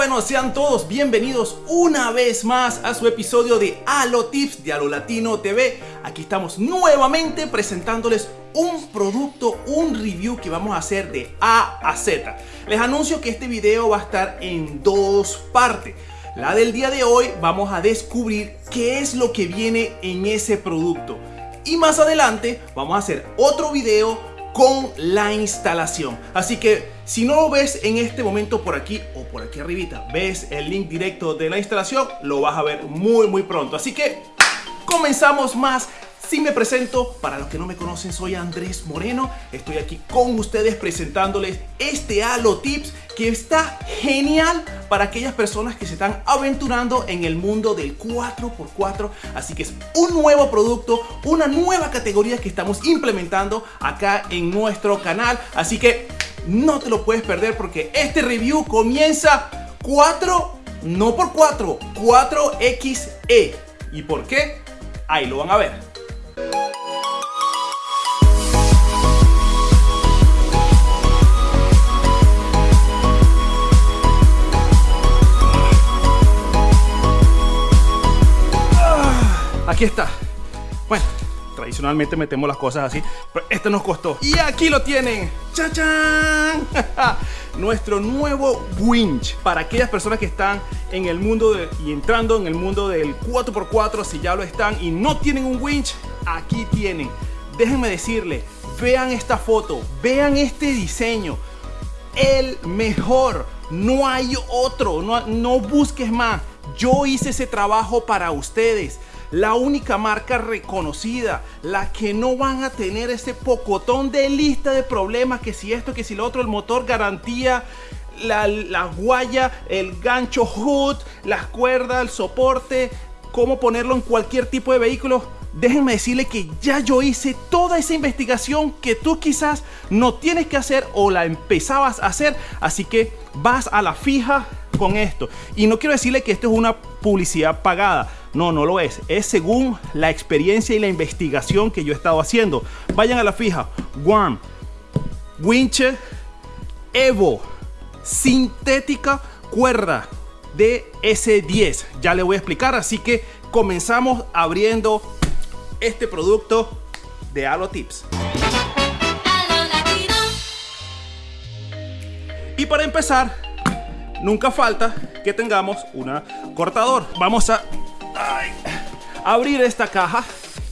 bueno, sean todos bienvenidos una vez más a su episodio de Halo Tips de Halo Latino TV. Aquí estamos nuevamente presentándoles un producto, un review que vamos a hacer de A a Z. Les anuncio que este video va a estar en dos partes. La del día de hoy vamos a descubrir qué es lo que viene en ese producto. Y más adelante vamos a hacer otro video con la instalación. Así que si no lo ves en este momento por aquí o por aquí arribita, ves el link directo de la instalación, lo vas a ver muy muy pronto. Así que comenzamos más si me presento, para los que no me conocen, soy Andrés Moreno. Estoy aquí con ustedes presentándoles este Halo Tips que está genial para aquellas personas que se están aventurando en el mundo del 4x4. Así que es un nuevo producto, una nueva categoría que estamos implementando acá en nuestro canal. Así que no te lo puedes perder porque este review comienza 4, no por 4, 4XE. ¿Y por qué? Ahí lo van a ver. aquí está. Bueno, tradicionalmente metemos las cosas así, pero este nos costó. Y aquí lo tienen. ¡Chachán! Nuestro nuevo winch para aquellas personas que están en el mundo y entrando en el mundo del 4x4, si ya lo están y no tienen un winch, aquí tienen. Déjenme decirle, vean esta foto, vean este diseño. El mejor, no hay otro, no busques más. Yo hice ese trabajo para ustedes la única marca reconocida, la que no van a tener ese pocotón de lista de problemas, que si esto, que si lo otro, el motor garantía, la, la guaya, el gancho hood, las cuerdas, el soporte, cómo ponerlo en cualquier tipo de vehículo. Déjenme decirle que ya yo hice toda esa investigación que tú quizás no tienes que hacer o la empezabas a hacer. Así que vas a la fija con esto. Y no quiero decirle que esto es una publicidad pagada. No, no lo es. Es según la experiencia y la investigación que yo he estado haciendo. Vayan a la fija. Worm, Winche, Evo, sintética cuerda de S10. Ya le voy a explicar, así que comenzamos abriendo este producto de Halo Tips. Y para empezar, nunca falta que tengamos una cortador. Vamos a abrir esta caja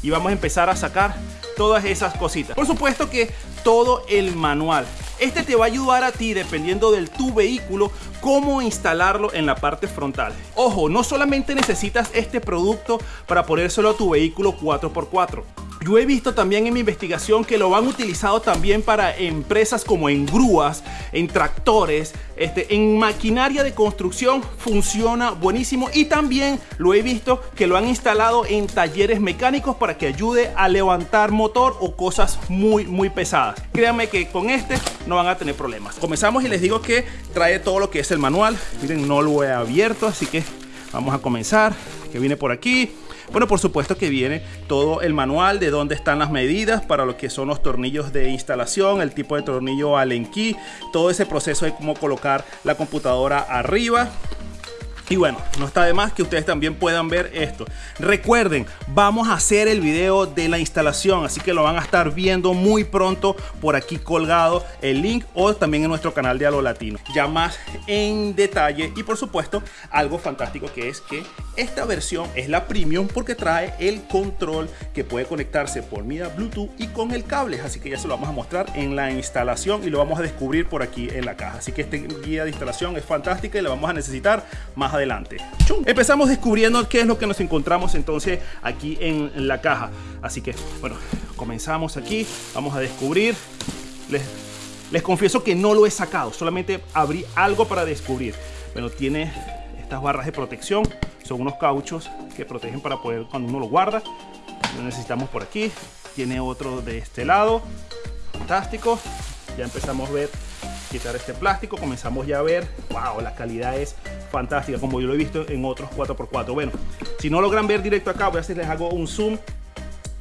y vamos a empezar a sacar todas esas cositas. Por supuesto que todo el manual. Este te va a ayudar a ti, dependiendo del tu vehículo, cómo instalarlo en la parte frontal. Ojo, no solamente necesitas este producto para ponérselo a tu vehículo 4x4. Yo he visto también en mi investigación que lo han utilizado también para empresas como en grúas, en tractores, este, en maquinaria de construcción funciona buenísimo y también lo he visto que lo han instalado en talleres mecánicos para que ayude a levantar motor o cosas muy muy pesadas. Créanme que con este no van a tener problemas. Comenzamos y les digo que trae todo lo que es el manual. Miren, no lo he abierto, así que vamos a comenzar. Que viene por aquí bueno, por supuesto que viene todo el manual de dónde están las medidas para lo que son los tornillos de instalación, el tipo de tornillo Allen key, todo ese proceso de cómo colocar la computadora arriba y bueno, no está de más que ustedes también puedan ver esto. Recuerden, vamos a hacer el video de la instalación, así que lo van a estar viendo muy pronto por aquí colgado el link o también en nuestro canal de Halo Latino. Ya más en detalle y por supuesto algo fantástico que es que esta versión es la premium porque trae el control que puede conectarse por vía Bluetooth y con el cable. Así que ya se lo vamos a mostrar en la instalación y lo vamos a descubrir por aquí en la caja. Así que esta guía de instalación es fantástica y la vamos a necesitar más adelante. Empezamos descubriendo qué es lo que nos encontramos entonces aquí en la caja. Así que, bueno, comenzamos aquí. Vamos a descubrir. Les, les confieso que no lo he sacado. Solamente abrí algo para descubrir. Bueno, tiene estas barras de protección. Son unos cauchos que protegen para poder cuando uno lo guarda. Lo necesitamos por aquí. Tiene otro de este lado. Fantástico. Ya empezamos a ver quitar este plástico. Comenzamos ya a ver. Wow, la calidad es fantástica como yo lo he visto en otros 4x4 bueno si no logran ver directo acá voy a hacer les hago un zoom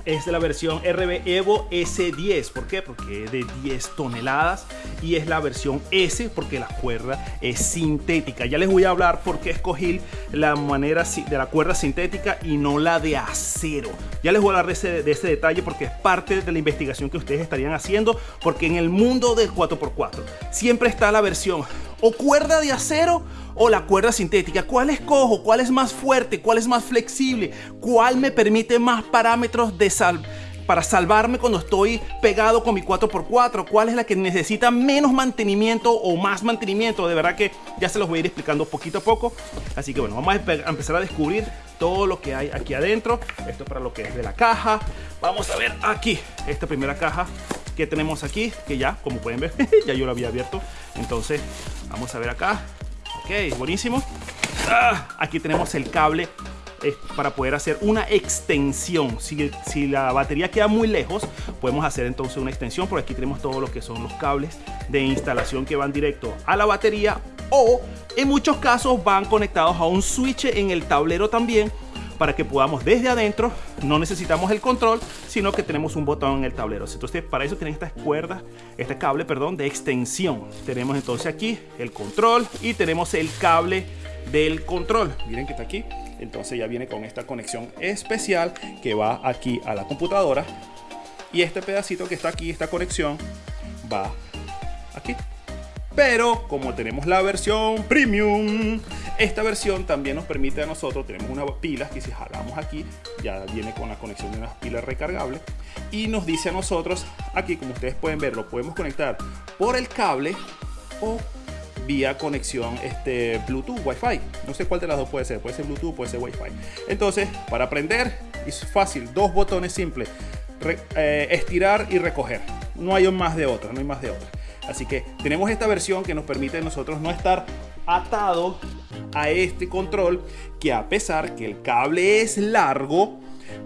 es de la versión RB Evo S10. ¿Por qué? Porque es de 10 toneladas y es la versión S porque la cuerda es sintética. Ya les voy a hablar por qué escogí la manera de la cuerda sintética y no la de acero. Ya les voy a hablar de ese, de ese detalle porque es parte de la investigación que ustedes estarían haciendo porque en el mundo del 4x4 siempre está la versión o cuerda de acero o la cuerda sintética. ¿Cuál escojo? ¿Cuál es más fuerte? ¿Cuál es más flexible? ¿Cuál me permite más parámetros de sal para salvarme cuando estoy pegado con mi 4x4? ¿Cuál es la que necesita menos mantenimiento o más mantenimiento? De verdad que ya se los voy a ir explicando poquito a poco. Así que bueno, vamos a empezar a descubrir todo lo que hay aquí adentro. Esto para lo que es de la caja. Vamos a ver aquí esta primera caja que tenemos aquí, que ya, como pueden ver, ya yo lo había abierto. Entonces, vamos a ver acá. Ok, buenísimo. Ah, aquí tenemos el cable eh, para poder hacer una extensión. Si, si, la batería queda muy lejos, podemos hacer entonces una extensión. Por aquí tenemos todo lo que son los cables de instalación que van directo a la batería o en muchos casos van conectados a un switch en el tablero también para que podamos desde adentro, no necesitamos el control, sino que tenemos un botón en el tablero. Entonces para eso tienen estas cuerdas, este cable, perdón, de extensión. Tenemos entonces aquí el control y tenemos el cable del control. Miren que está aquí. Entonces ya viene con esta conexión especial que va aquí a la computadora. Y este pedacito que está aquí, esta conexión, va aquí. Pero como tenemos la versión premium, esta versión también nos permite a nosotros, tenemos unas pilas que si jalamos aquí, ya viene con la conexión de unas pilas recargables. Y nos dice a nosotros, aquí como ustedes pueden ver, lo podemos conectar por el cable o vía conexión este, Bluetooth, Wi-Fi. No sé cuál de las dos puede ser, puede ser Bluetooth, puede ser Wi-Fi. Entonces, para aprender, es fácil, dos botones simples, eh, estirar y recoger. No hay más de otra, no hay más de otra. Así que tenemos esta versión que nos permite nosotros no estar atado a este control que a pesar que el cable es largo,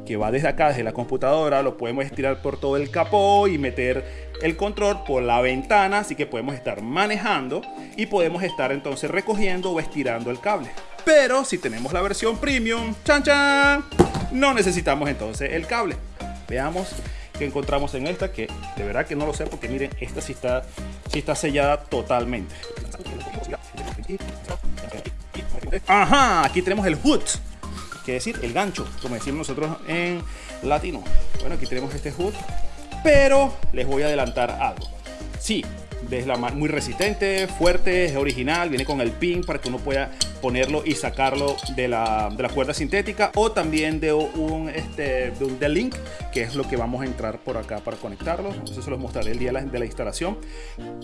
que va desde acá, desde la computadora, lo podemos estirar por todo el capó y meter el control por la ventana, así que podemos estar manejando y podemos estar entonces recogiendo o estirando el cable. Pero si tenemos la versión premium, chan chan, no necesitamos entonces el cable. Veamos qué encontramos en esta, que de verdad que no lo sé porque miren, esta sí está, sí está sellada totalmente. Ajá, aquí tenemos el hood, que decir el gancho, como decimos nosotros en latino. Bueno, aquí tenemos este hood, pero les voy a adelantar algo. Sí, es la muy resistente, fuerte, es original, viene con el pin para que uno pueda ponerlo y sacarlo de la, de la cuerda sintética o también de un, este, de un link que es lo que vamos a entrar por acá para conectarlo. Eso se los mostraré el día de la, instalación.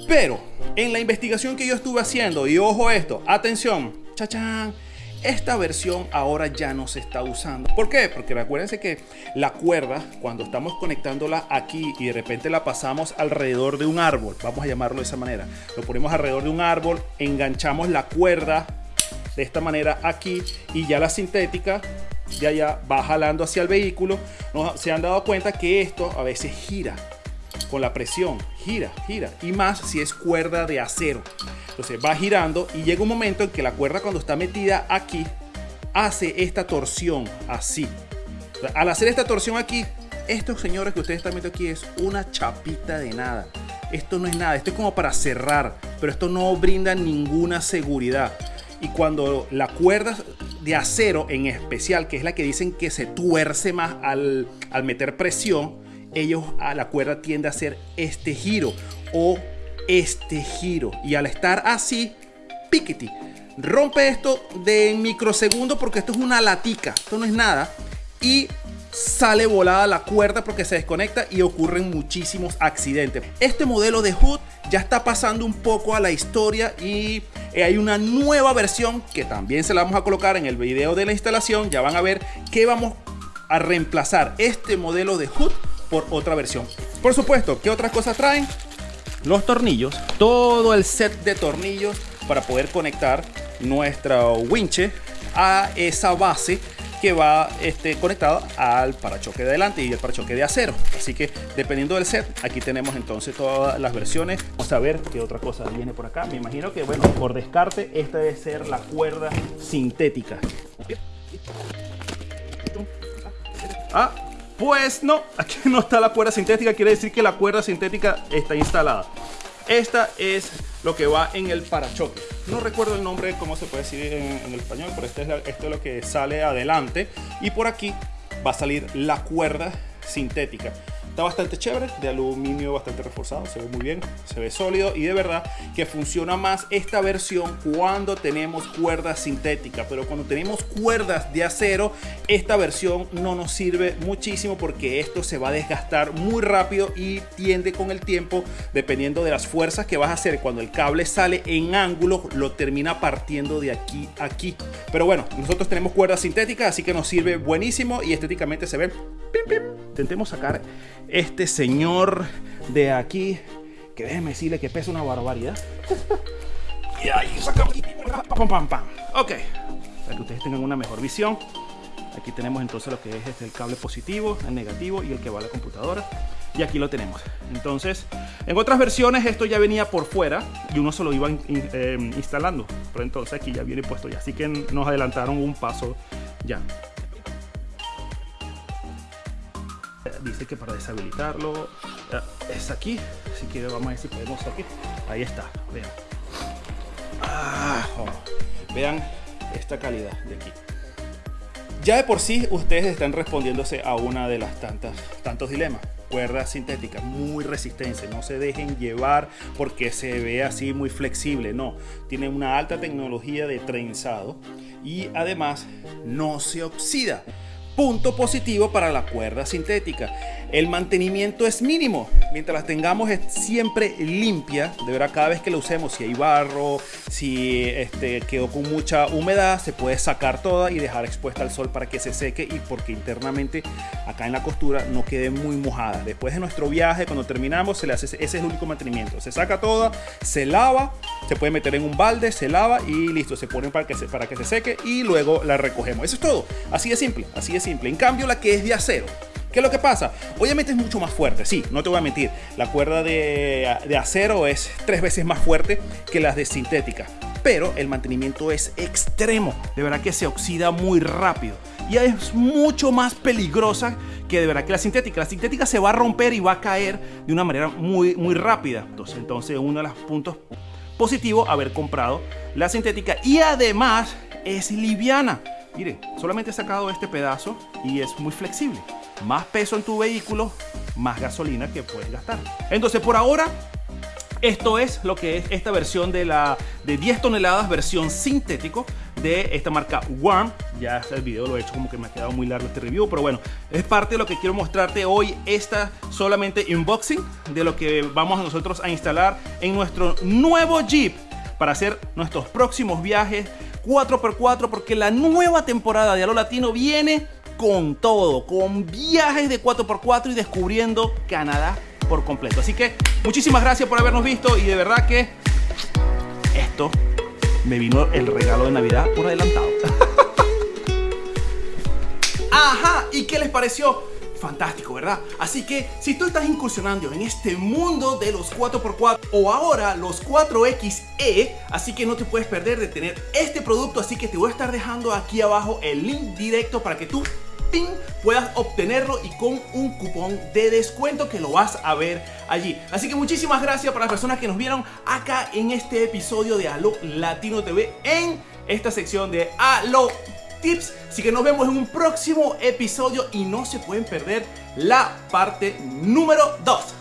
Pero en la investigación que yo estuve haciendo, y ojo esto, atención, chachán esta versión ahora ya no se está usando. ¿Por qué? Porque recuérdense que la cuerda, cuando estamos conectándola aquí y de repente la pasamos alrededor de un árbol, vamos a llamarlo de esa manera, lo ponemos alrededor de un árbol, enganchamos la cuerda de esta manera aquí y ya la sintética ya ya va jalando hacia el vehículo. Se han dado cuenta que esto a veces gira con la presión, gira, gira y más si es cuerda de acero. Entonces va girando y llega un momento en que la cuerda cuando está metida aquí hace esta torsión así. al hacer esta torsión aquí, estos señores que ustedes están viendo aquí es una chapita de nada. Esto no es nada, esto es como para cerrar, pero esto no brinda ninguna seguridad. Y cuando la cuerda de acero en especial, que es la que dicen que se tuerce más al, al meter presión, ellos a la cuerda tiende a hacer este giro o este giro. Y al estar así, piquiti, rompe esto de microsegundos porque esto es una latica, esto no es nada. Y sale volada la cuerda porque se desconecta y ocurren muchísimos accidentes. Este modelo de Hood ya está pasando un poco a la historia y hay una nueva versión que también se la vamos a colocar en el video de la instalación. Ya van a ver que vamos a reemplazar este modelo de Hood por otra versión. Por supuesto, ¿qué otras cosas traen? Los tornillos, todo el set de tornillos para poder conectar nuestro winche a esa base que va este, conectado al parachoque de adelante y el parachoque de acero. Así que dependiendo del set, aquí tenemos entonces todas las versiones. Vamos a ver qué otra cosa viene por acá. Me imagino que, bueno, por descarte, esta debe ser la cuerda sintética. Ah, Pues no, aquí no está la cuerda sintética, quiere decir que la cuerda sintética está instalada. Esta es lo que va en el parachoque. No recuerdo el nombre, cómo se puede decir en, el español, pero este es esto es lo que sale adelante. Y por aquí va a salir la cuerda sintética. Está bastante chévere, de aluminio bastante reforzado, se ve muy bien, se ve sólido y de verdad que funciona más esta versión cuando tenemos cuerdas sintéticas, pero cuando tenemos cuerdas de acero, esta versión no nos sirve muchísimo porque esto se va a desgastar muy rápido y tiende con el tiempo, dependiendo de las fuerzas que vas a hacer, cuando el cable sale en ángulo, lo termina partiendo de aquí a aquí. Pero bueno, nosotros tenemos cuerdas sintéticas, así que nos sirve buenísimo y estéticamente se ve. Intentemos sacar este señor de aquí, que déjeme decirle que pesa una barbaridad. y ahí sacamos. Pam, pam, pam. Ok, para que ustedes tengan una mejor visión. Aquí tenemos entonces lo que es este, el cable positivo, el negativo y el que va a la computadora. Y aquí lo tenemos. Entonces, en otras versiones esto ya venía por fuera y uno se lo iba eh, instalando. Pero entonces aquí ya viene puesto ya. Así que nos adelantaron un paso ya. Dice que para deshabilitarlo es aquí. Así que vamos a ver si podemos aquí. Ahí está vean. Vean esta calidad de aquí. Ya de por sí ustedes están respondiéndose a una de las tantas tantos dilemas. Cuerda sintética muy resistente. No se dejen llevar porque se ve así muy flexible no. Tiene una alta tecnología de trenzado y además no se oxida Punto positivo para la cuerda sintética. El mantenimiento es mínimo. Mientras la tengamos es siempre limpia. De verdad, cada vez que la usemos, si hay barro, si este, quedó con mucha humedad, se puede sacar toda y dejar expuesta al sol para que se seque y porque internamente acá en la costura no quede muy mojada. Después de nuestro viaje, cuando terminamos, se le hace, ese es el único mantenimiento. Se saca toda, se lava, se puede meter en un balde, se lava y listo, se pone para que se, para que se seque y luego la recogemos. Eso es todo. Así de simple, así de simple. En cambio, la que es de acero, ¿Qué es lo que pasa? Obviamente es mucho más fuerte, sí, no te voy a mentir. La cuerda de, de, acero es tres veces más fuerte que las de sintética. Pero el mantenimiento es extremo. De verdad que se oxida muy rápido. Y es mucho más peligrosa que de verdad que la sintética. La sintética se va a romper y va a caer de una manera muy, muy rápida. Entonces, entonces uno de los puntos positivos haber comprado la sintética. Y además es liviana. Miren, solamente he sacado este pedazo y es muy flexible. Más peso en tu vehículo, más gasolina que puedes gastar. Entonces, por ahora, esto es lo que es esta versión de la de 10 toneladas, versión sintético de esta marca Warm. Ya el video lo he hecho como que me ha quedado muy largo este review, pero bueno, es parte de lo que quiero mostrarte hoy. Esta solamente unboxing de lo que vamos nosotros a instalar en nuestro nuevo Jeep para hacer nuestros próximos viajes 4x4 porque la nueva temporada de Alo Latino viene con todo, con viajes de 4x4 y descubriendo Canadá por completo. Así que muchísimas gracias por habernos visto y de verdad que esto me vino el regalo de Navidad por adelantado. Ajá, ¿y qué les pareció? Fantástico, ¿verdad? Así que si tú estás incursionando en este mundo de los 4x4 o ahora los 4XE, así que no te puedes perder de tener este producto, así que te voy a estar dejando aquí abajo el link directo para que tú puedas obtenerlo y con un cupón de descuento que lo vas a ver allí. Así que muchísimas gracias para las personas que nos vieron acá en este episodio de Alo Latino TV en esta sección de Alo tips. Así que nos vemos en un próximo episodio y no se pueden perder la parte número 2.